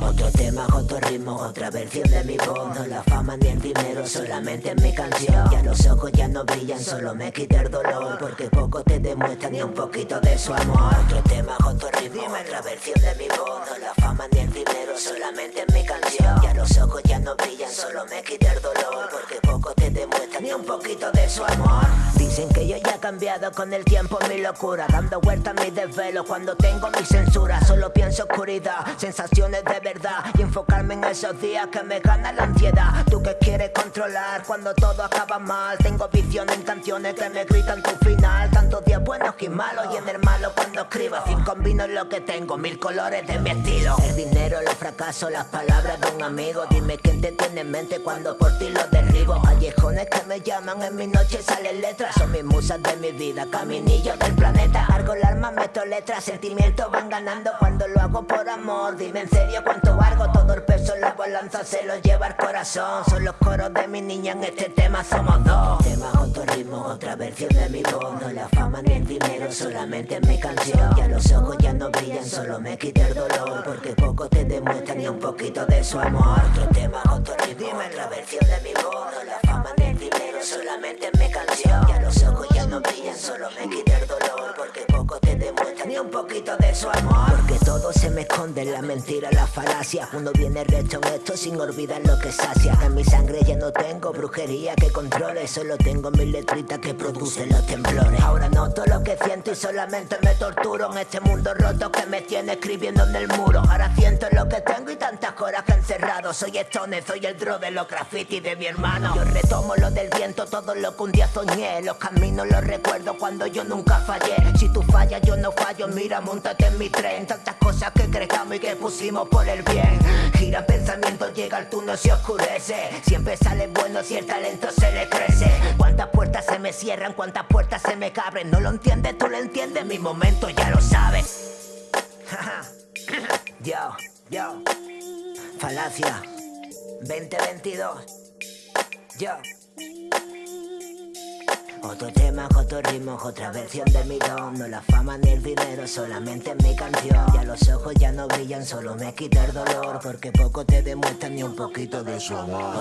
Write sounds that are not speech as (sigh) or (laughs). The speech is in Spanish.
Otro tema, otro ritmo, otra versión de mi voz. No la fama ni el dinero, solamente en mi canción. Ya los ojos ya no brillan, solo me quita el dolor. Porque poco te demuestra ni un poquito de su amor. Otro tema, otro ritmo, otra versión de mi voz. No la fama ni el dinero, solamente en mi canción. Ya los ojos ya no brillan, solo me quita el dolor demuestra ni un poquito de su amor. Dicen que yo ya he cambiado con el tiempo mi locura. Dando vueltas a mi desvelo cuando tengo mi censura. Solo pienso oscuridad, sensaciones de verdad. Y enfocarme en esos días que me gana la ansiedad. Tú que quieres controlar cuando todo acaba mal. Tengo visión en canciones que me gritan tu final. Tantos días buenos y malos y en el malo cuando escribo. Sin combino lo que tengo, mil colores de mi estilo. El dinero, los fracasos, las palabras de un amigo. Dime quién te tiene en mente cuando por ti lo derribo Que me llaman, en mi noche salen letras Son mis musas de mi vida, caminillo del planeta. Argo el arma, meto letras, sentimientos van ganando. Cuando lo hago por amor Dime en serio cuánto valgo, todo el peso en la balanza se lo lleva el corazón. Son los coros de mi niña, en este tema somos dos. Tema, otro ritmo, otra versión de mi voz. No la fama ni el dinero, solamente en mi canción. Ya los ojos ya no brillan, solo me quita el dolor. Porque poco te demuestra ni un poquito de su amor. Otro tema, otro ritmo, otra versión de mi voz solamente en mi canción. Ya los ojos ya no brillan, solo me quita el dolor Porque poco te demuestra ni un poquito de su amor. Porque todo se me esconde la mentira, la falacia. Uno viene recto en esto sin olvidar lo que sacia. En mi sangre ya no tengo brujería que controle Solo tengo mis letritas que producen los temblores. Ahora noto que siento y solamente me torturo En este mundo roto que me tiene escribiendo en el muro. Ahora siento lo que tengo y tantas horas que encerrado. Soy Stone, soy el dro de los graffiti de mi hermano. Yo retomo lo del viento, todo lo que un día soñé. Los caminos los recuerdo cuando yo nunca fallé. Si tú fallas yo no fallo, mira, montate en mi tren. Tantas cosas que creamos y que pusimos por el bien. Gira pensamiento, llega el túnel, se oscurece. Siempre sale bueno si el talento se le crece. Cuántas puertas se me cierran, cuántas puertas se me abren No lo entiendes, tú lo entiendes, mi momento ya lo sabes (laughs) Yo, yo. Falacia. 2022 Yo. Otro tema, otro ritmo, otra versión de mi don. No la fama ni el dinero, solamente en mi canción. Ya los ojos ya no brillan, solo me quita el dolor. Porque poco te demuestran ni un poquito de su amor